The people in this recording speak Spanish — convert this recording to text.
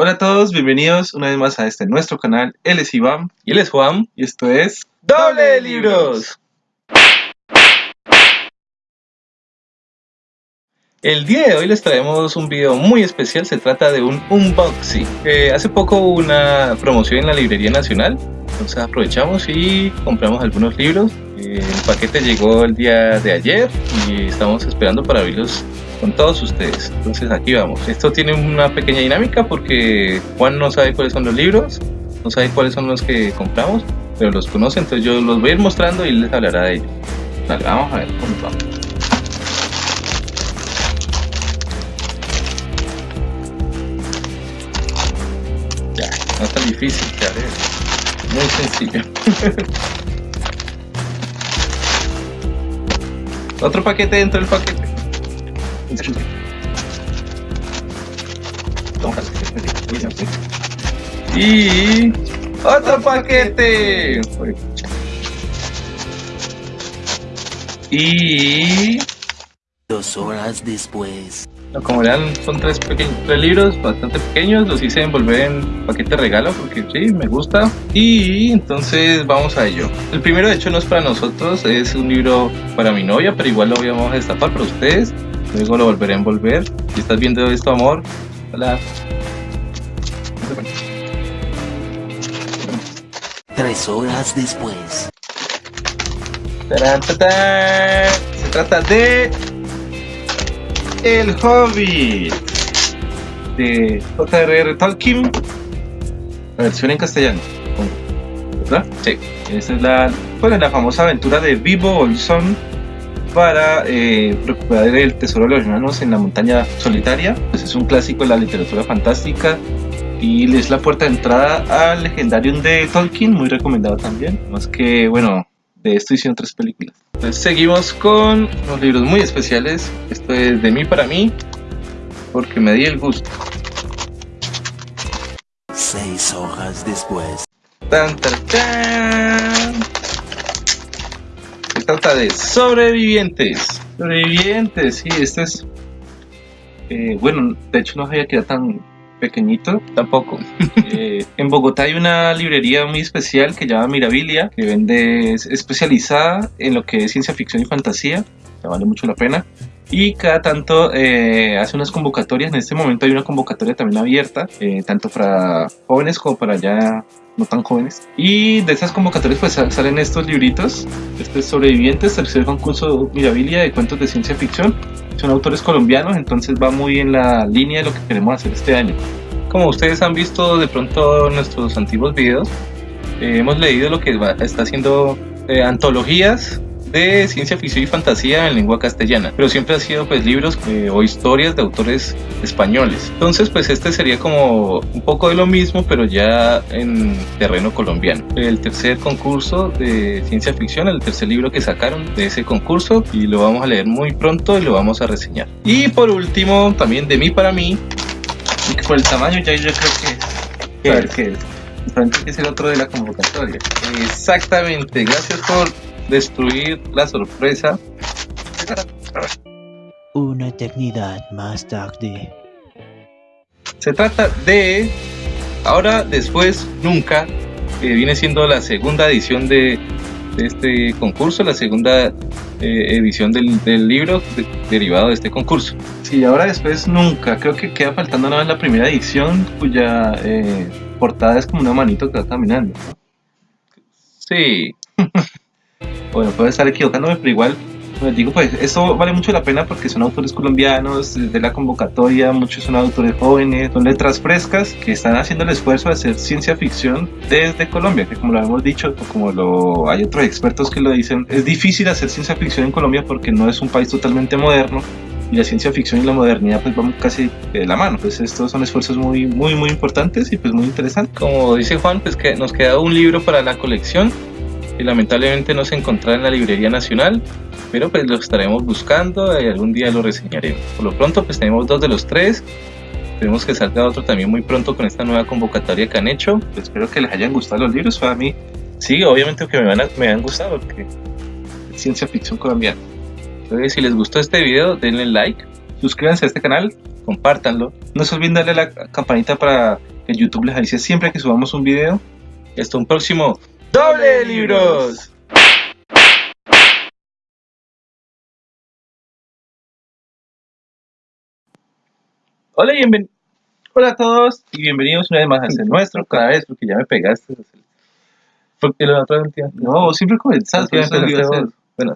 Hola a todos, bienvenidos una vez más a este nuestro canal. Él es Iván y él es Juan y esto es Doble de Libros. El día de hoy les traemos un video muy especial, se trata de un unboxing. Eh, hace poco hubo una promoción en la Librería Nacional, entonces aprovechamos y compramos algunos libros. Eh, el paquete llegó el día de ayer y estamos esperando para abrirlos con todos ustedes. Entonces aquí vamos. Esto tiene una pequeña dinámica porque Juan no sabe cuáles son los libros, no sabe cuáles son los que compramos, pero los conoce, entonces yo los voy a ir mostrando y les hablará de ellos. vamos a ver cómo vamos. Ya, no es tan difícil, ya Muy sencillo. Otro paquete dentro del paquete. Y otro paquete. Y dos horas después. Como verán, son tres, pequeños, tres libros bastante pequeños. Los hice envolver en paquete regalo porque sí, me gusta. Y entonces vamos a ello. El primero, de hecho, no es para nosotros, es un libro para mi novia, pero igual lo vamos a destapar para ustedes. Luego lo volveré a envolver. Si estás viendo esto, amor, hola. Tres horas después. Se trata de El Hobbit de J.R.R. Tolkien, la versión en castellano. ¿Verdad? Sí. Esa es la, bueno, la famosa aventura de Vivo Olson para eh, recuperar el tesoro de los hermanos en la montaña solitaria. Pues es un clásico de la literatura fantástica y es la puerta de entrada al Legendarium de Tolkien, muy recomendado también. Más que, bueno, de esto hicieron tres películas. Entonces seguimos con unos libros muy especiales. Esto es de mí para mí, porque me di el gusto. Seis hojas después. Tan, tan, tan trata de sobrevivientes. Sobrevivientes, sí, este es... Eh, bueno, de hecho no había quedado tan pequeñito tampoco. Eh, en Bogotá hay una librería muy especial que llama Mirabilia, que vende, es especializada en lo que es ciencia ficción y fantasía, que vale mucho la pena. Y cada tanto eh, hace unas convocatorias, en este momento hay una convocatoria también abierta, tanto para jóvenes como para ya no tan jóvenes. Y de esas convocatorias pues salen estos libritos, este Sobrevivientes, tercer concurso Mirabilia de cuentos de ciencia ficción. Son autores colombianos, entonces va muy en la línea de lo que queremos hacer este año. Como ustedes han visto de pronto nuestros antiguos videos, eh, hemos leído lo que está haciendo eh, antologías de ciencia ficción y fantasía en lengua castellana, pero siempre ha sido pues libros eh, o historias de autores españoles. Entonces pues este sería como un poco de lo mismo, pero ya en terreno colombiano. El tercer concurso de ciencia ficción, el tercer libro que sacaron de ese concurso y lo vamos a leer muy pronto y lo vamos a reseñar. Y por último, también de mí para mí, y que por el tamaño ya yo creo que... A ver qué es. que es el otro de la convocatoria. Exactamente, gracias por destruir la sorpresa. Una eternidad más tarde. Se trata de Ahora, después, nunca, que viene siendo la segunda edición de, este concurso, la segunda eh, edición del, libro derivado de este concurso. Sí, ahora después nunca, creo que queda faltando nada en la primera edición cuya eh, portada es como una manito que va caminando. Sí. bueno, puedo estar equivocándome, pero igual, pues digo, pues esto vale mucho la pena porque son autores colombianos, de la convocatoria, muchos son autores jóvenes, son letras frescas que están haciendo el esfuerzo de hacer ciencia ficción desde Colombia, que como lo hemos dicho, como lo hay otros expertos que lo dicen, es difícil hacer ciencia ficción en Colombia porque no es un país totalmente moderno, y la ciencia ficción y la modernidad pues vamos casi de la mano. Pues estos son esfuerzos muy, muy, muy importantes y pues muy interesantes. Como dice Juan, pues que nos queda un libro para la colección y lamentablemente no se encontrará en la Librería Nacional, pero pues lo estaremos buscando y algún día lo reseñaremos. Por lo pronto pues tenemos dos de los tres, esperemos que salga otro también muy pronto con esta nueva convocatoria que han hecho. Pues, espero que les hayan gustado los libros, para mí sí, obviamente que me, van me han gustado porque es ciencia ficción colombiana. Entonces si les gustó este video denle like, suscríbanse a este canal, compártanlo, no se olviden darle la campanita para que YouTube les avise siempre que subamos un video. Hasta un próximo ¡Doble de libros! Hola, y bienven- Hola a todos y bienvenidos una vez más a este nuestro Otra vez, porque ya me pegaste. Porque la otra vez, No, siempre comenzás. Bueno,